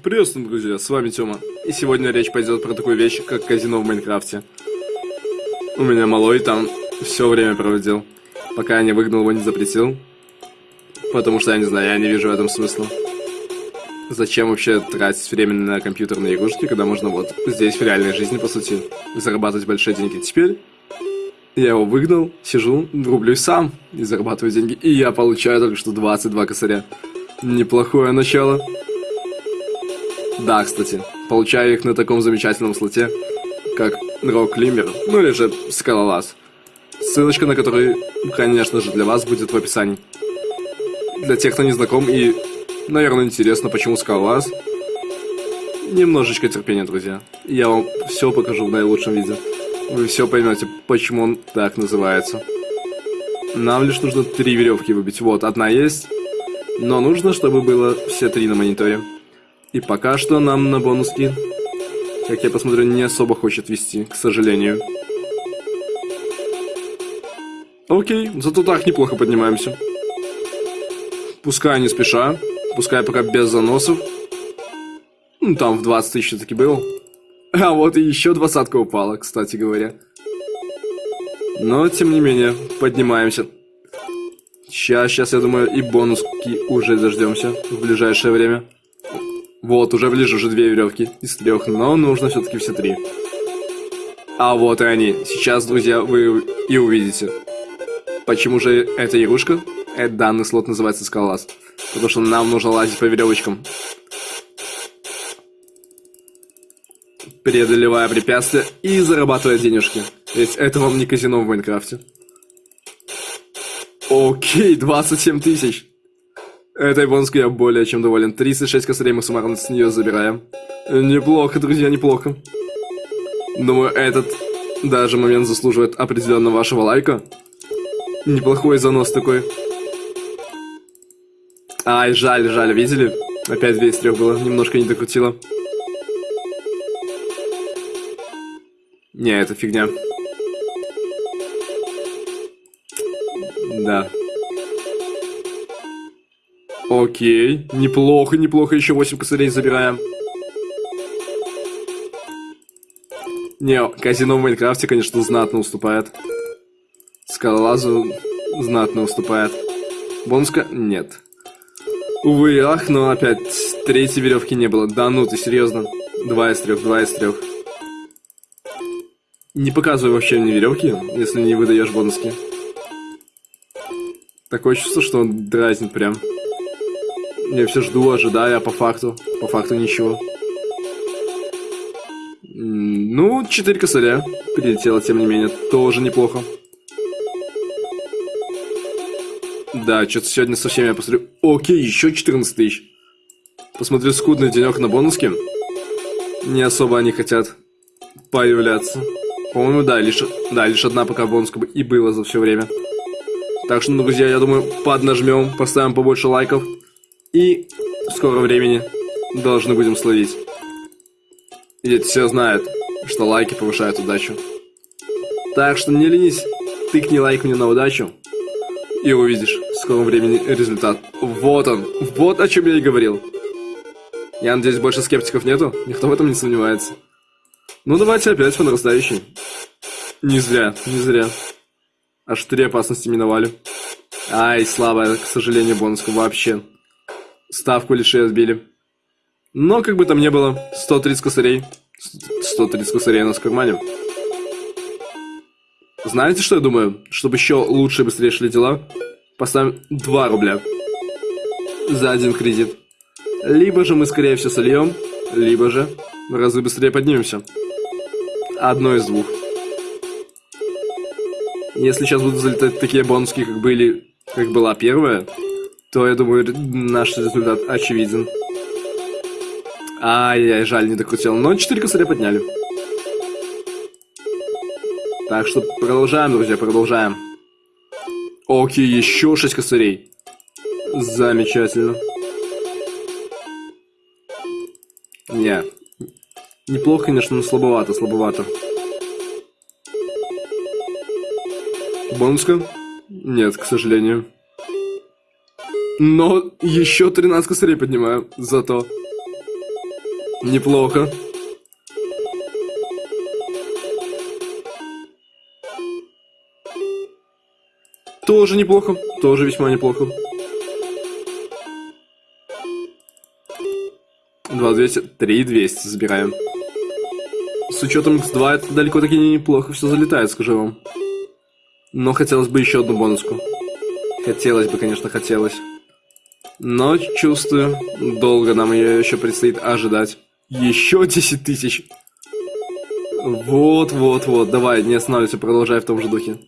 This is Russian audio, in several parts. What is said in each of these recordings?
Приветствую, друзья, с вами Тёма. И сегодня речь пойдет про такую вещь, как казино в Майнкрафте. У меня малой там все время проводил, пока я не выгнал его, не запретил. Потому что, я не знаю, я не вижу в этом смысла. Зачем вообще тратить время на компьютерные игрушки, когда можно вот здесь, в реальной жизни, по сути, зарабатывать большие деньги. Теперь я его выгнал, сижу, рублюсь сам и зарабатываю деньги. И я получаю только что 22 косаря. Неплохое начало. Да, кстати, получаю их на таком замечательном слоте, как Рок Климбер, ну или же Скалолаз. Ссылочка на который, конечно же, для вас будет в описании. Для тех, кто не знаком и, наверное, интересно, почему Скалолаз, немножечко терпения, друзья. Я вам все покажу в наилучшем виде. Вы все поймете, почему он так называется. Нам лишь нужно три веревки выбить. Вот, одна есть, но нужно, чтобы было все три на мониторе. И пока что нам на бонуски, как я посмотрю, не особо хочет вести, к сожалению. Окей, зато так неплохо поднимаемся. Пускай не спеша, пускай пока без заносов. Ну, там в 20 тысяч таки был. А вот и еще двадцатка упала, кстати говоря. Но, тем не менее, поднимаемся. Сейчас, сейчас, я думаю, и бонуски уже дождемся в ближайшее время. Вот, уже ближе, уже две веревки из трех, но нужно все-таки все три. А вот и они. Сейчас, друзья, вы и увидите. Почему же эта игрушка? Этот данный слот называется скалолаз. Потому что нам нужно лазить по веревочкам. Преодолевая препятствия и зарабатывая денежки. Ведь это вам не казино в Майнкрафте. Окей, 27 тысяч. Этой бонуской я более чем доволен. 36 косарей мы суммарно с нее забираем. Неплохо, друзья, неплохо. Думаю, этот даже момент заслуживает определенно вашего лайка. Неплохой занос такой. Ай, жаль, жаль, видели? Опять 2 из 3 было, немножко не докрутило. Не, это фигня. Да. Окей. Неплохо, неплохо. Еще 8 косарей забираем. Не, казино в Майнкрафте, конечно, знатно уступает. Скалолазу знатно уступает. Бонуска? Нет. Увы, ах, но опять третьей веревки не было. Да ну, ты серьезно? Два из трех, два из трех. Не показывай вообще мне веревки, если не выдаешь бонуски. Такое чувство, что он дразнит прям. Я все жду, ожидаю, а по факту, по факту ничего. Ну, 4 косаря прилетело, тем не менее, тоже неплохо. Да, что-то сегодня совсем я посмотрю. Окей, еще 14 тысяч. Посмотрю, скудный денек на бонуске. Не особо они хотят появляться. По-моему, да, лишь, да, лишь одна пока бонуска и было за все время. Так что, друзья, я думаю, поднажмем, поставим побольше лайков. И в скором времени должны будем словить. Ведь все знают, что лайки повышают удачу. Так что не ленись, тыкни лайк мне на удачу. И увидишь в скором времени результат. Вот он, вот о чем я и говорил. Я надеюсь, больше скептиков нету? Никто в этом не сомневается. Ну давайте опять по нарастающей. Не зря, не зря. Аж три опасности миновали. Ай, слабая, к сожалению, бонуска вообще. Ставку лишь и отбили. Но, как бы там ни было, 130 косарей. 130 косарей у нас в кармане. Знаете, что я думаю? Чтобы еще лучше и быстрее шли дела, поставим 2 рубля за один кредит. Либо же мы, скорее всего, сольем, либо же в разы быстрее поднимемся. Одно из двух. Если сейчас будут залетать такие бонуски, как были, как была первая, то, я думаю, наш результат очевиден. Ай-яй, жаль, не докрутил. Но 4 косаря подняли. Так что продолжаем, друзья, продолжаем. Окей, еще 6 косарей. Замечательно. Не. Неплохо, конечно, но слабовато, слабовато. Бонуска? Нет, к сожалению. Но еще 13 косарей поднимаю, зато. Неплохо. Тоже неплохо, тоже весьма неплохо. 2200, 3200 забираем. С учетом x2 это далеко таки неплохо все залетает, скажу вам. Но хотелось бы еще одну бонуску. Хотелось бы, конечно, хотелось. Но чувствую, долго нам ее еще предстоит ожидать. Еще 10 тысяч. Вот, вот, вот. Давай, не останавливайся, продолжай в том же духе.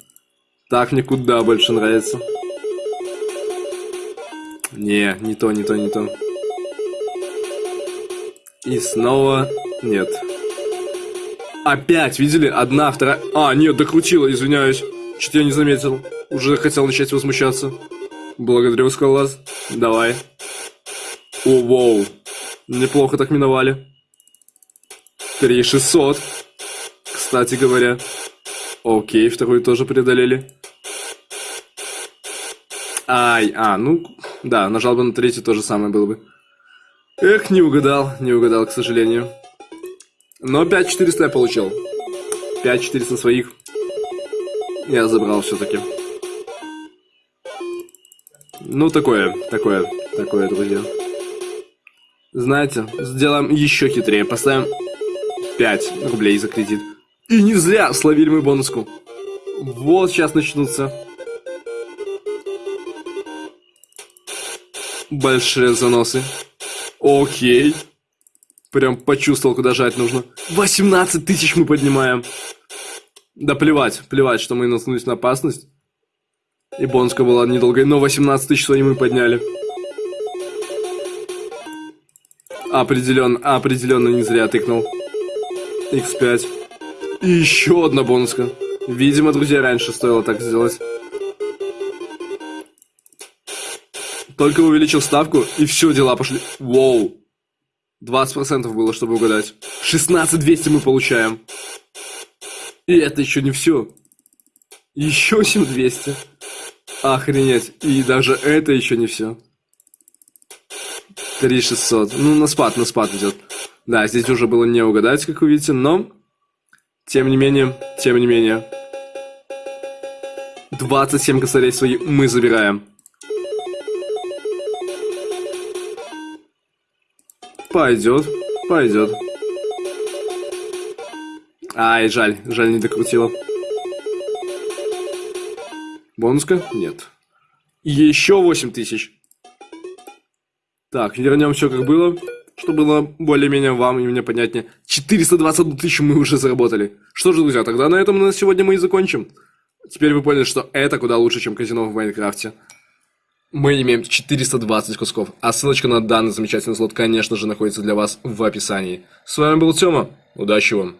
Так мне куда больше нравится. Не, не то, не то, не то. И снова нет. Опять, видели? Одна, вторая... А, нет, докрутила, извиняюсь. Что-то я не заметил. Уже хотел начать возмущаться. Благодарю, Скалаз. Давай. О, воу. Неплохо так миновали. 3600. Кстати говоря. Окей, вторую тоже преодолели. Ай, а, ну, да, нажал бы на третью, то же самое было бы. Эх, не угадал, не угадал, к сожалению. Но 5400 я получил. 5400 своих я забрал все-таки. Ну, такое, такое, такое, друзья. Знаете, сделаем еще хитрее. Поставим 5 рублей за кредит. И не зря словили мы бонуску. Вот сейчас начнутся. Большие заносы. Окей. Прям почувствовал, куда жать нужно. 18 тысяч мы поднимаем. Да плевать, плевать, что мы наткнулись на опасность. И была недолгой, но 18 тысяч свои мы подняли. Определенно, определенно не зря тыкнул. X5. И еще одна бонуска. Видимо, друзья, раньше стоило так сделать. Только увеличил ставку, и все, дела пошли. Воу. 20% было, чтобы угадать. 16200 мы получаем. И это еще не все. Еще 7200. Охренеть. И даже это еще не все. 3600. Ну, на спад, на спад идет. Да, здесь уже было не угадать, как вы видите, но... Тем не менее, тем не менее. 27 косарей свои мы забираем. Пойдет, пойдет. Ай, жаль, жаль, не докрутила. Бонуска? Нет. Еще 8 тысяч. Так, вернем все как было, чтобы было более-менее вам и мне понятнее. 421 тысячу мы уже заработали. Что же, друзья, тогда на этом на сегодня мы и закончим. Теперь вы поняли, что это куда лучше, чем казино в Майнкрафте. Мы имеем 420 кусков, а ссылочка на данный замечательный слот, конечно же, находится для вас в описании. С вами был Тёма, удачи вам!